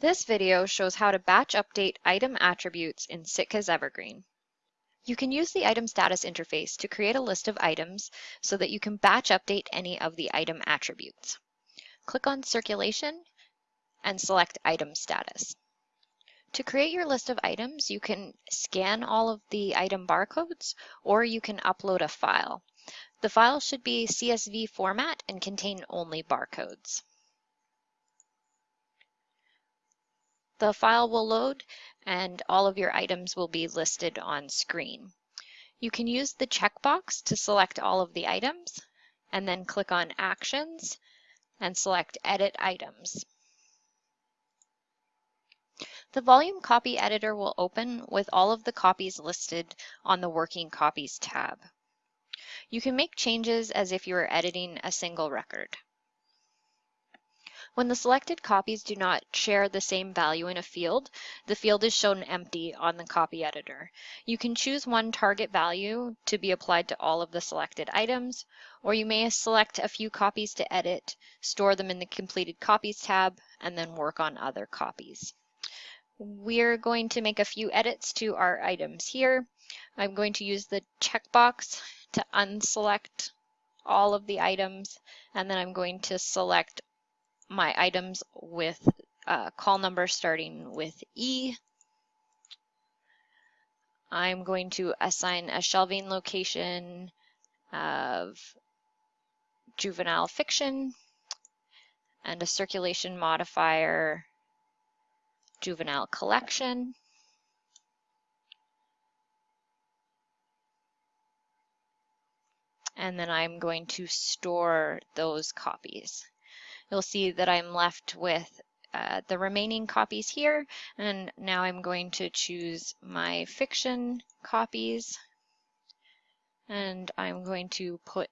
This video shows how to batch update item attributes in Sitka's Evergreen. You can use the item status interface to create a list of items so that you can batch update any of the item attributes. Click on Circulation and select Item Status. To create your list of items, you can scan all of the item barcodes or you can upload a file. The file should be CSV format and contain only barcodes. The file will load and all of your items will be listed on screen. You can use the checkbox to select all of the items and then click on Actions and select Edit Items. The volume copy editor will open with all of the copies listed on the Working Copies tab. You can make changes as if you were editing a single record. When the selected copies do not share the same value in a field, the field is shown empty on the copy editor. You can choose one target value to be applied to all of the selected items, or you may select a few copies to edit, store them in the completed copies tab, and then work on other copies. We're going to make a few edits to our items here. I'm going to use the checkbox to unselect all of the items, and then I'm going to select my items with uh, call number starting with E. I'm going to assign a shelving location of juvenile fiction and a circulation modifier juvenile collection. And then I'm going to store those copies you'll see that I'm left with uh, the remaining copies here. And now I'm going to choose my fiction copies. And I'm going to put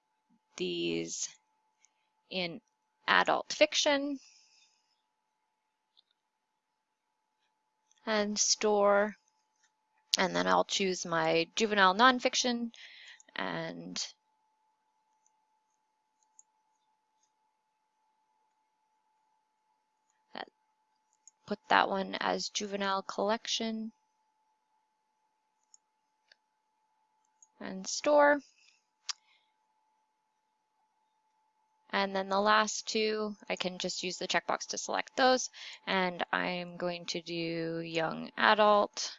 these in adult fiction and store. And then I'll choose my juvenile nonfiction and put that one as juvenile collection and store. And then the last two, I can just use the checkbox to select those. And I'm going to do young adult,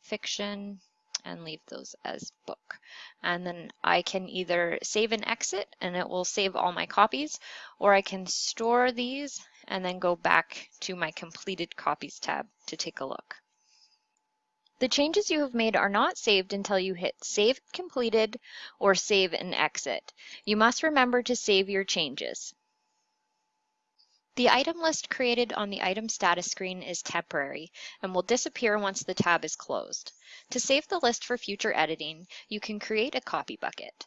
fiction, and leave those as book. And then I can either save and exit and it will save all my copies, or I can store these and then go back to my completed copies tab to take a look. The changes you have made are not saved until you hit Save Completed or Save and Exit. You must remember to save your changes. The item list created on the item status screen is temporary and will disappear once the tab is closed. To save the list for future editing, you can create a copy bucket.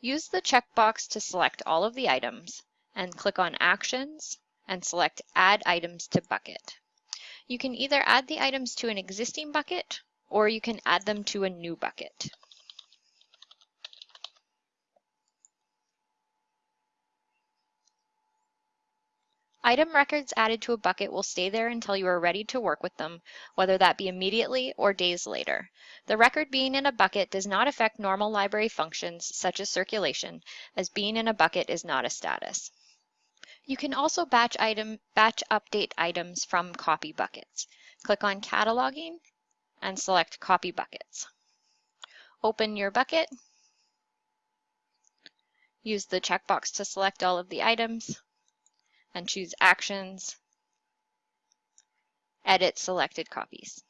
Use the checkbox to select all of the items and click on Actions, and select Add Items to Bucket. You can either add the items to an existing bucket or you can add them to a new bucket. Item records added to a bucket will stay there until you are ready to work with them, whether that be immediately or days later. The record being in a bucket does not affect normal library functions such as circulation, as being in a bucket is not a status. You can also batch item batch update items from copy buckets. Click on cataloging and select copy buckets. Open your bucket. Use the checkbox to select all of the items and choose actions. Edit selected copies.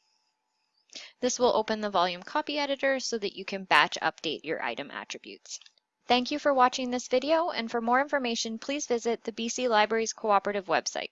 This will open the volume copy editor so that you can batch update your item attributes. Thank you for watching this video, and for more information, please visit the BC Libraries Cooperative website.